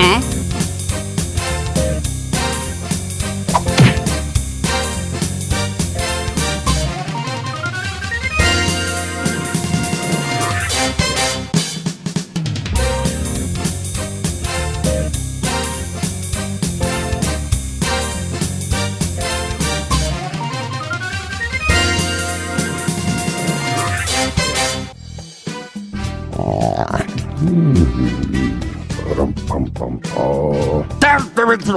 ass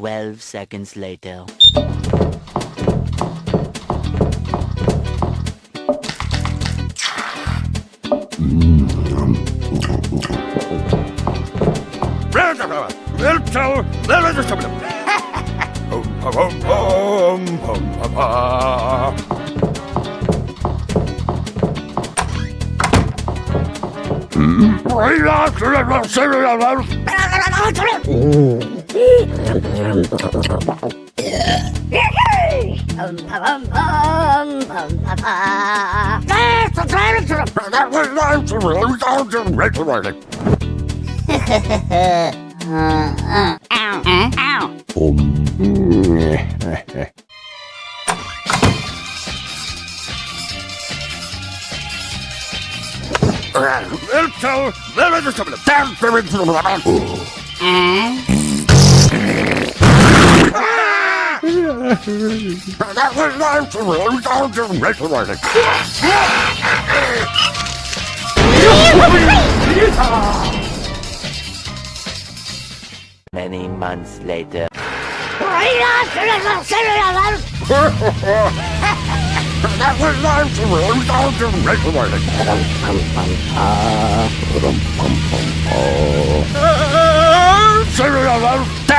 12 seconds later. Oh uh, ow, uh, ow. Um. Little, little, little, little, little, little, little, little, little, little, little, little, that was nice of him. Just make. Many months later. that was nice of him. Just make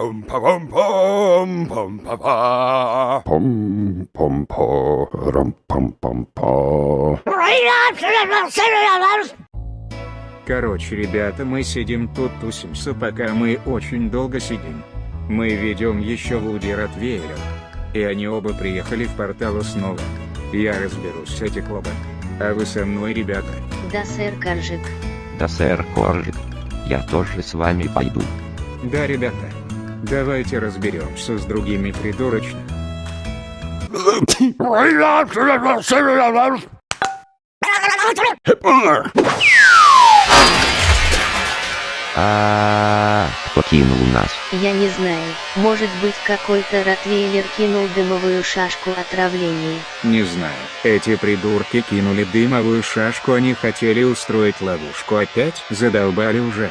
pom pom po. Короче, ребята, мы сидим тут тусимся, пока мы очень долго сидим. Мы ведем еще Вуди Ротвейлер. И они оба приехали в портал снова. Я разберусь с этим клубом. А вы со мной, ребята? Да, сэр Коржик. Да, сэр Корлик. Я тоже с вами пойду. Да, ребята. Давайте разберемся с другими придурочно. А кто кинул нас? Я не знаю, может быть какой-то ротвейлер кинул дымовую шашку отравления. Не знаю. Эти придурки кинули дымовую шашку, они хотели устроить ловушку опять? Задолбали уже.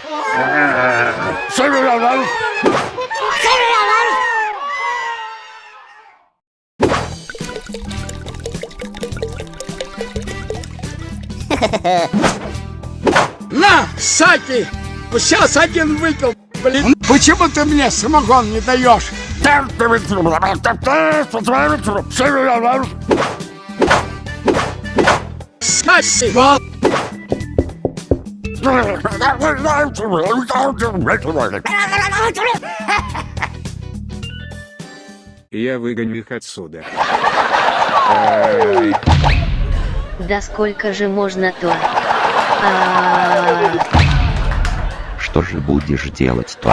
На, Саки! Сейчас один выпил, блин. Почему ты мне самогон не даешь? Вот. Я выгоню их отсюда. Да сколько же можно-то? А, Что же будешь делать-то?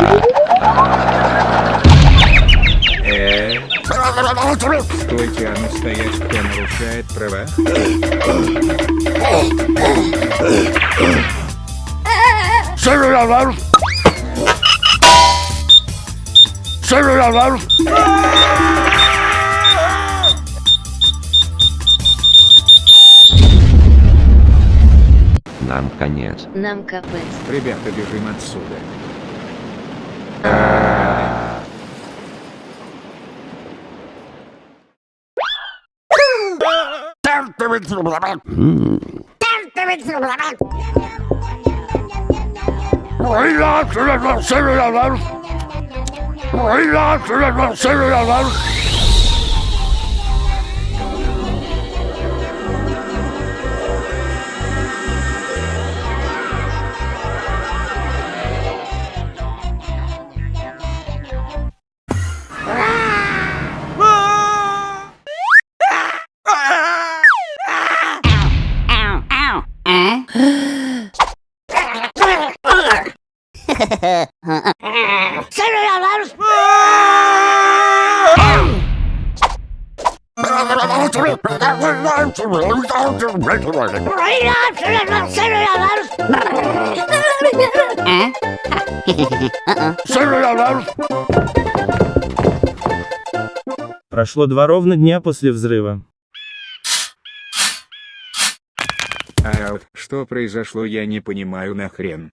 Стойте, а ну стоять, кто нарушает права? Нам конец. Нам капец. Ребята, бежим отсюда. Прошло два ровно дня после взрыва. А что произошло, я не понимаю нахрен.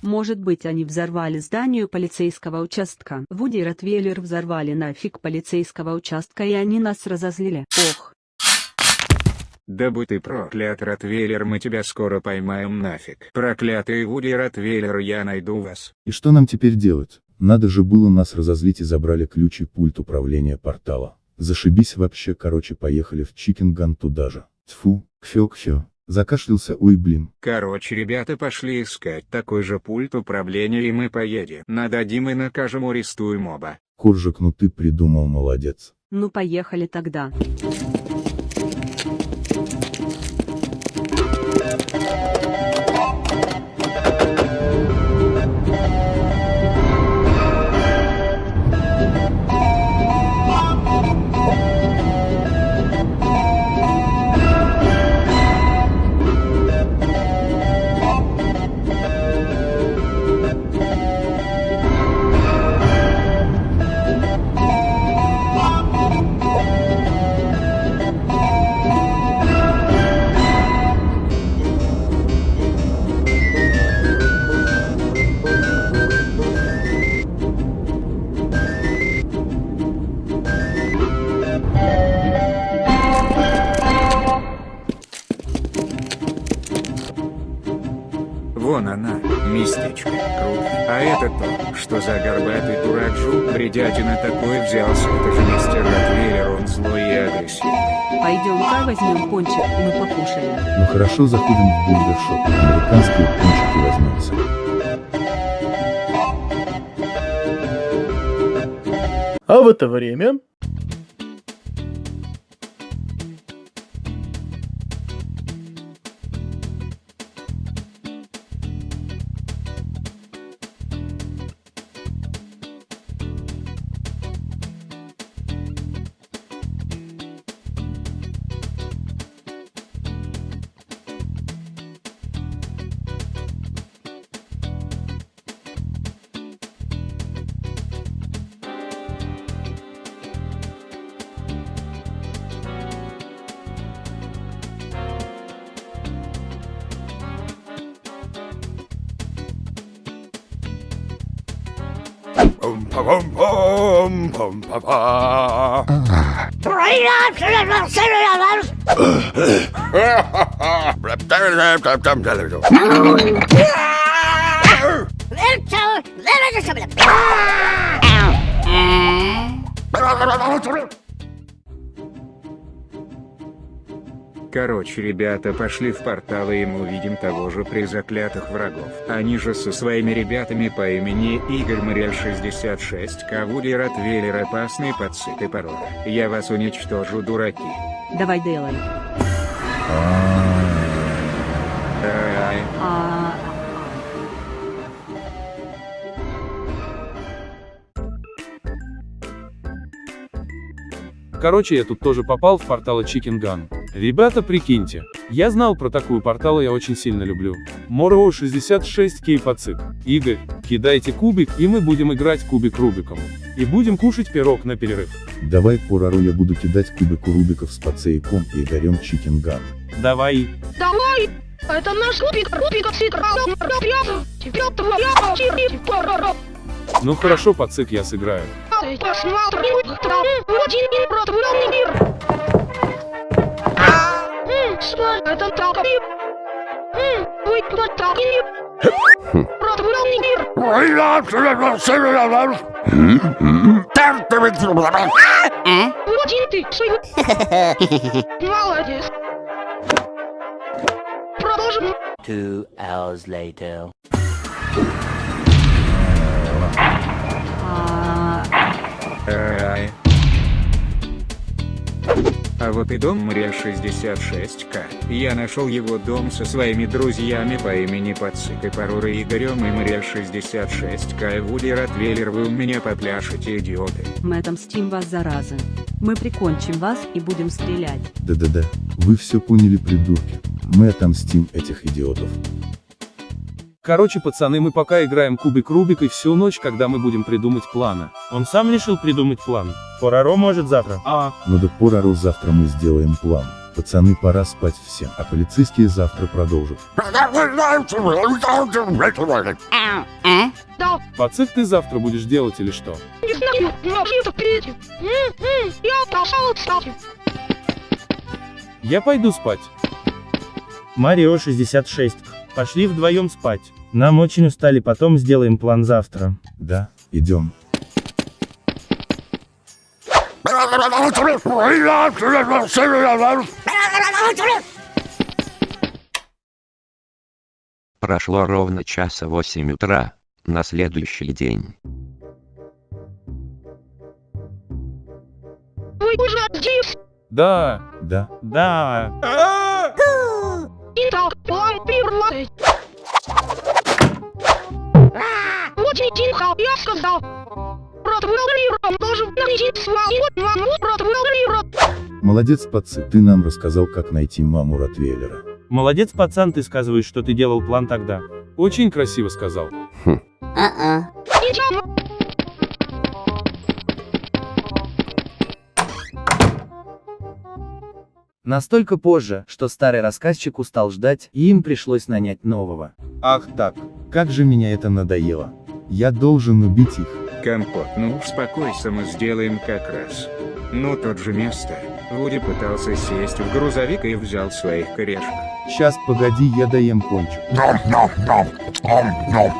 Может быть они взорвали здание полицейского участка. Вуди и Ротвейлер взорвали нафиг полицейского участка и они нас разозлили. Ох. Да будь ты проклят, Ротвейлер, мы тебя скоро поймаем нафиг. Проклятый Вуди Ротвейлер, я найду вас. И что нам теперь делать? Надо же было нас разозлить и забрали ключ и пульт управления портала. Зашибись вообще, короче, поехали в Чикенган туда же. Тьфу, кхё-кхё. Закашлялся, ой блин. Короче, ребята пошли искать такой же пульт управления и мы поедем. Нададим и накажем арестуем оба. Коржик, ну ты придумал, молодец. Ну поехали тогда. Хорошо, заходим в бургершоп. Американские пончики возьмемся. А в это время... Three options cereals. Little, little, little, little. Короче, ребята пошли в портал и мы увидим того же призаклятых врагов. Они же со своими ребятами по имени Игорь Морель 66, Кавули Ротвейлер опасный подсыт и порог. Я вас уничтожу, дураки. Давай делай. Ай, А, Короче, я тут тоже попал в порталы Chicken Gun. Ребята, прикиньте, я знал про такую портал, я очень сильно люблю. Мороу 66 кей пацик. Игорь, кидайте кубик, и мы будем играть кубик Рубиком. И будем кушать пирог на перерыв. Давай Пораро я буду кидать кубику Рубиков с Пацейком и Игорем Чикинган. Давай. Давай! Это наш Рубик, Рубик сыграл. Теперь твоя очередь, Ну хорошо, пацик, я сыграю. Посмотрим, кто один и протворенный мир. М, что это такое? М, Вы кто такие? Протворенный мир. Один ты, свой. Молодец. Продолжим. Two hours later. а, ай. А вот и дом Мрель 66К. Я нашел его дом со своими друзьями по имени Пацик и Парура Игорем и Мрель 66К и Вуди Ротвейлер вы у меня попляшете, идиоты. мы отомстим вас, заразы. Мы прикончим вас и будем стрелять. Да-да-да, вы все поняли, придурки. Мы отомстим этих идиотов. Короче, пацаны, мы пока играем кубик Рубик и всю ночь, когда мы будем придумать планы. Он сам решил придумать план. Пораро может завтра. А, Но до Пораро завтра мы сделаем план. Пацаны, пора спать всем, а полицейские завтра продолжат. Да, пацик, ты завтра будешь делать или что? не знаю, но это впереди. М, м, Я пошел, кстати. Я пойду спать. Марио 66. Пошли вдвоем спать. Нам очень устали, потом сделаем план завтра. Да, идем. Прошло ровно часа 8 утра, на следующий день. Вы уже здесь. Да, Да, Да. Итак, план тихо, я сказал. Протвеллером должен найти свою маму Протвеллера. молодец, пацы, ты нам рассказал, как найти маму Ротвейлера. Молодец, пацан, ты сказываешь, что ты делал план тогда. очень красиво сказал. Идем. Настолько позже, что старый рассказчик устал ждать, и им пришлось нанять нового. Ах так, как же меня это надоело. Я должен убить их. Компот, ну успокойся, мы сделаем как раз. Ну тот же место. Вуди пытался сесть в грузовик и взял своих корешек. Сейчас, погоди, я доем пончик.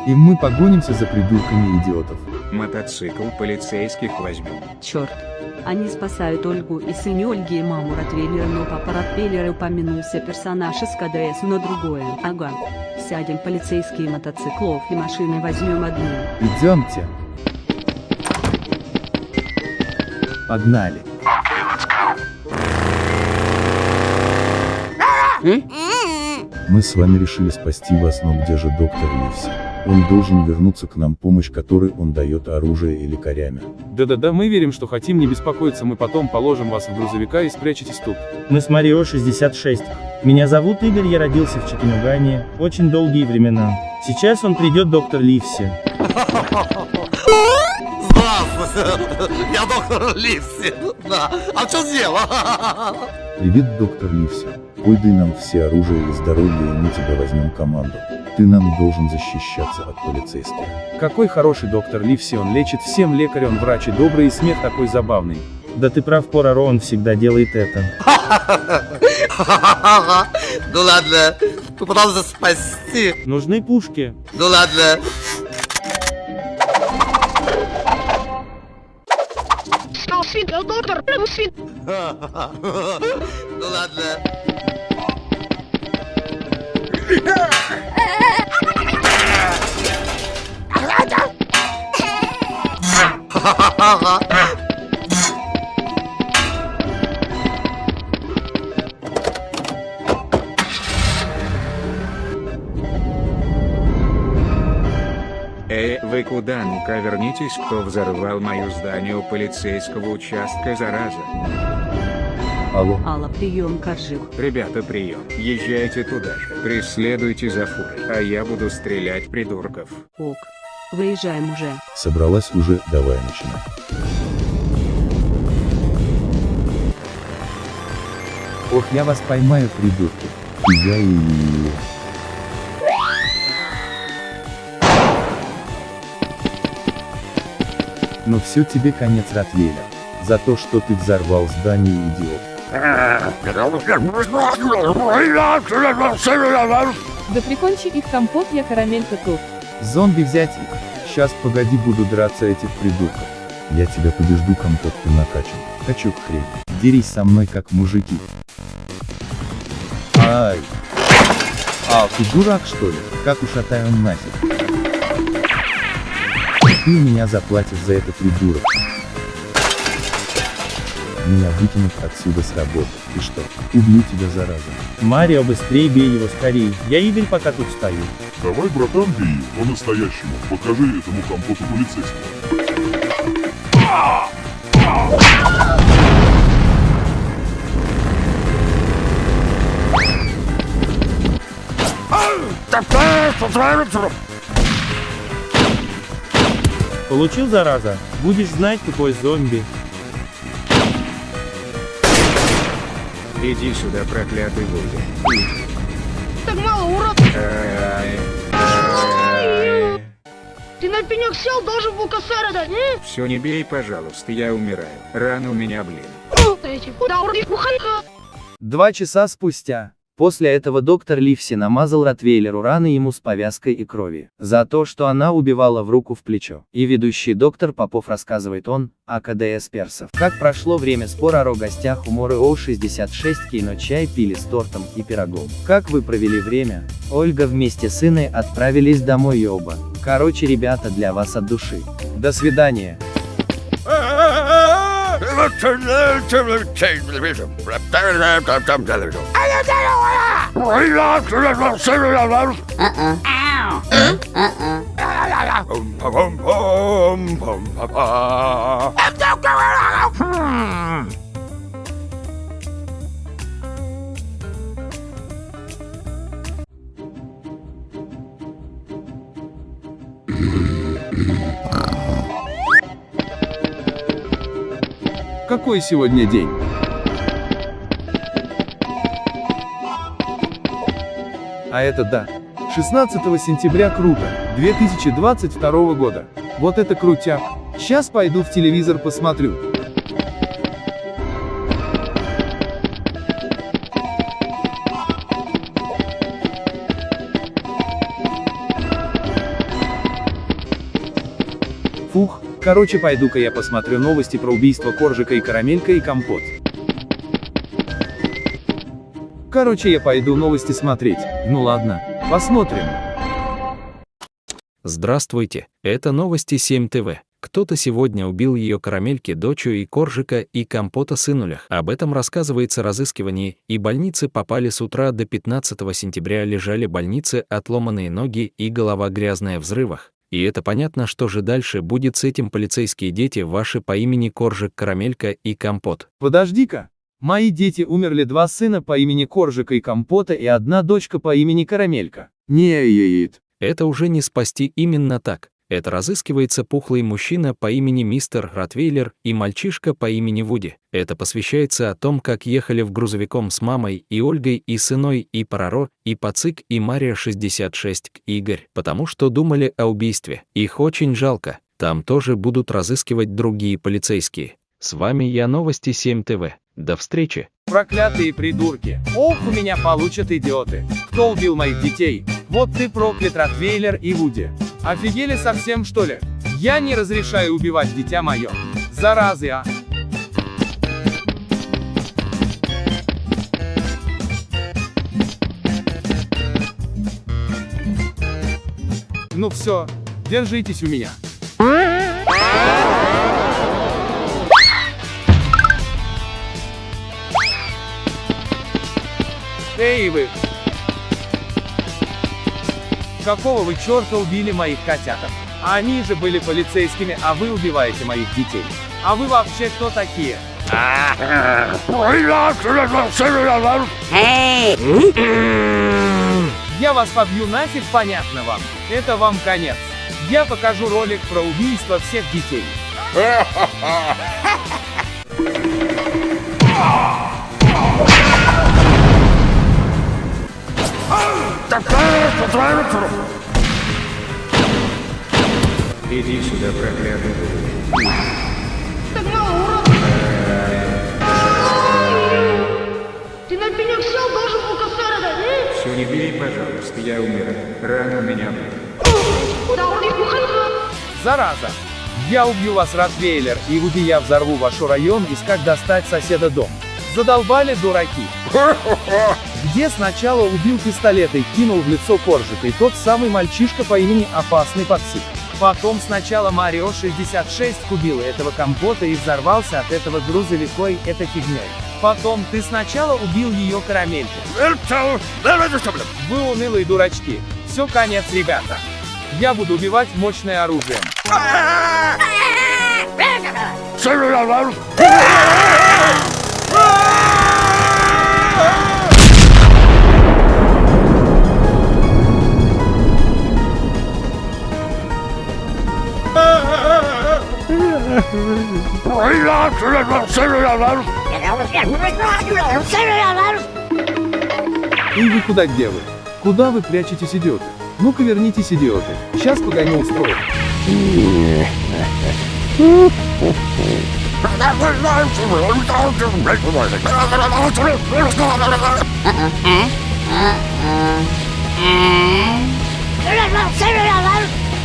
И мы погонимся за придурками идиотов. Мотоцикл полицейских возьмем. Черт. Они спасают Ольгу и сын Ольги и маму Ротвейлера, но папа Ротвейлера упомянулся персонаж из КДС на другое. Ага. Сядем полицейские мотоциклов и машины возьмем одну. Идемте. Погнали. Мы с вами решили спасти вас, но где же доктор Ливси? Он должен вернуться к нам помощь, которой он дает оружие и лекарями. Да-да-да, мы верим, что хотим, не беспокоиться, мы потом положим вас в грузовика и спрячетесь тут. Мы с Марио 66. Меня зовут Игорь, я родился в Чикенугане. Очень долгие времена. Сейчас он придет, доктор Ливси. Я доктор Ливси. Да. А что дело? Привет, доктор Ливси. Пойдай нам все оружие и здоровье, и мы тебя возьмем команду. Ты нам должен защищаться от полицейских. Какой хороший доктор Ливси, он лечит всем лекарь, он врач и добрый, и смех такой забавный. Да ты прав, Пороро, он всегда делает это. Ну ладно, попытался спасти. Нужны пушки. Ну ладно. Ну ладно. Эй, вы куда? Ну-ка вернитесь, кто взорвал мое здание у полицейского участка, зараза. Алло. Алла, прием, Коржик. Ребята, прием. Езжайте туда же. Преследуйте за фурой, а я буду стрелять придурков. Ок. Выезжаем уже. Собралась уже, давай начинай. Ох, я вас поймаю, придурки. Я и... Ну все тебе конец, Ротвейлер. За то, что ты взорвал здание, идиот. Да прикончи их компот, я карамелька тут. Зомби взять их. Сейчас погоди буду драться этих придурков. Я тебя побежду, компот, ты накачан. Качок хрень. Дерись со мной как мужики. Ай. А, ты дурак что ли? Как ушатай он нафиг. Ты меня заплатишь за это, придурок. Меня выкинут отсюда с работы. И что? Убью тебя, зараза. Марио, быстрее бей его скорее. Я Игорь пока тут стою. Давай, братан, бей, по-настоящему. Покажи этому компоту полицейского. Получил, зараза? Будешь знать, тупой зомби. Иди сюда, проклятый Вуди. Так мало, урод. Ты на пенек сел, должен был косарь дать. Все не бей, пожалуйста, я умираю. Рано у меня, блин. Два часа спустя. После этого доктор Ливси намазал Ротвейлеру раны ему с повязкой и крови. За то, что она убивала в руку в плечо. И ведущий доктор Попов рассказывает он, о КДС персов. Как прошло время спора о гостях у Моры О66 кино чай пили с тортом и пирогом. Как вы провели время? Ольга вместе с Инной отправились домой и оба. Короче, ребята, для вас от души. До свидания. Uh-uh. Ow. Huh? Uh-uh. Какой сегодня день? А это да. 16 сентября круто, 2022 года. Вот это крутяк. Сейчас пойду в телевизор посмотрю. Короче пойду-ка я посмотрю новости про убийство Коржика и Карамелька и Компот. Короче я пойду новости смотреть. Ну ладно, посмотрим. Здравствуйте, это новости 7 ТВ. Кто-то сегодня убил ее карамельки, дочу и коржика и компота сынулях. Об этом рассказывается разыскивание, и больницы попали с утра до 15 сентября лежали больницы, отломанные ноги и голова грязная в взрывах. И это понятно, что же дальше будет с этим полицейские дети ваши по имени Коржик, Карамелька и Компот. Подожди-ка. Мои дети умерли два сына по имени Коржика и Компота и одна дочка по имени Карамелька. Не яит. Это уже не спасти именно так. Это разыскивается пухлый мужчина по имени мистер Ротвейлер и мальчишка по имени Вуди. Это посвящается о том, как ехали в грузовиком с мамой и Ольгой и сыной и Параро, и Пацик и Мария 66 к Игорь, потому что думали о убийстве. Их очень жалко. Там тоже будут разыскивать другие полицейские. С вами я Новости 7 ТВ. До встречи. Проклятые придурки. Ох, у меня получат идиоты. Кто убил моих детей? Вот ты проклят, Ротвейлер и Вуди. Офигели совсем, что ли? Я не разрешаю убивать дитя мое. Заразы, а. Ну все, держитесь у меня. Эй вы! Какого вы черта убили моих котяток? Они же были полицейскими, а вы убиваете моих детей. А вы вообще кто такие? Я вас побью нафиг, понятно вам. Это вам конец. Я покажу ролик про убийство всех детей. Иди сюда, проклятый. Так мало, урод! Ты на пенек сел, должен был косарь дать, Все, не бей, пожалуйста, я умираю. Рано у меня. Да он. Зараза! Я убью вас, Ротвейлер, и Вуди я взорву ваш район, искать достать соседа дом. Задолбали дураки. Где сначала убил пистолет и кинул в лицо коржик, и тот самый мальчишка по имени Опасный Пацик. Потом сначала Марио 66 купил этого компота и взорвался от этого грузовикой, это фигней. Потом ты сначала убил ее карамельку. Вы унылые дурачки. Все конец, ребята. Я буду убивать мощное оружием. И вы куда где вы? Куда вы прячетесь, идиоты? Ну-ка вернитесь, идиоты. Сейчас погоню устрою.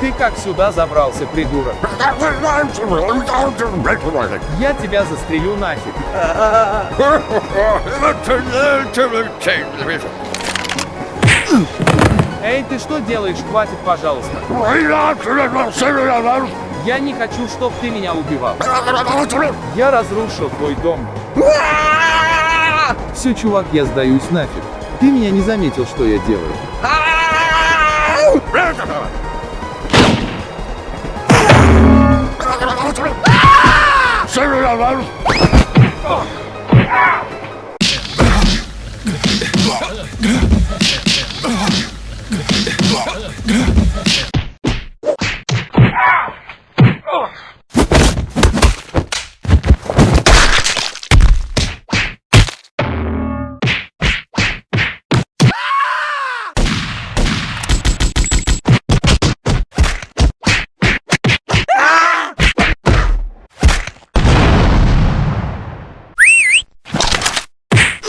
Ты как сюда забрался, придурок? Я тебя застрелю нафиг. Эй, ты что делаешь? Хватит, пожалуйста. Я не хочу, чтоб ты меня убивал. Я разрушил твой дом. Все, чувак, я сдаюсь нафиг. Ты меня не заметил, что я делаю. Grrrr!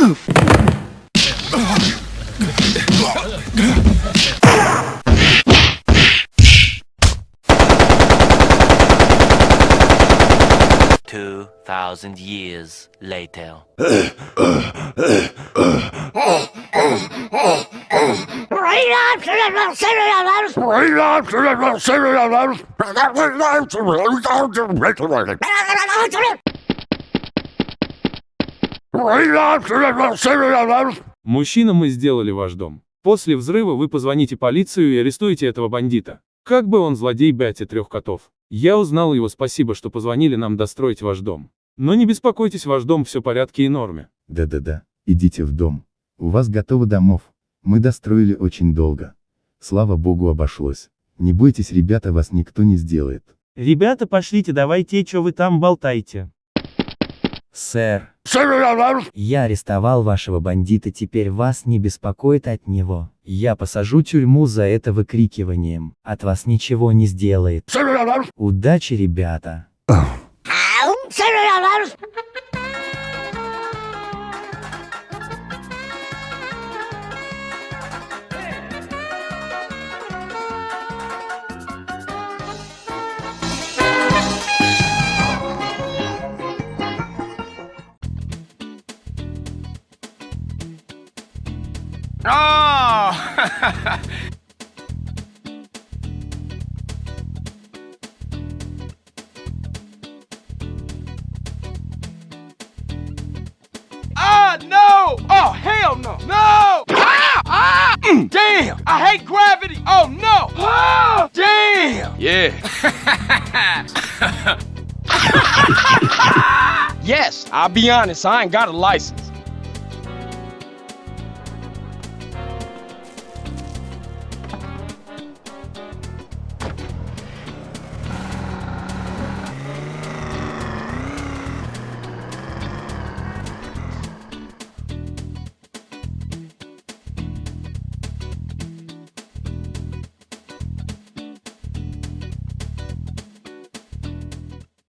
Two thousand years later. Мужчина, мы сделали ваш дом. После взрыва вы позвоните полицию и арестуете этого бандита. Как бы он злодей Бяти трех котов. Я узнал его, спасибо, что позвонили нам достроить ваш дом. Но не беспокойтесь, ваш дом все в порядке и норме. Да-да-да, идите в дом. У вас готово домов. Мы достроили очень долго. Слава богу обошлось. Не бойтесь, ребята, вас никто не сделает. Ребята, пошлите, давайте, что вы там болтаете. Сэр, я арестовал вашего бандита, теперь вас не беспокоит от него. Я посажу тюрьму за это выкрикиванием. От вас ничего не сделает. Удачи, ребята. Oh! Ah, no! Oh, hell no! No! Ah! Ah! Mm, damn! I hate gravity! Oh, no! Ah! Damn! Yeah. Yes, I'll be honest, I ain't got a license.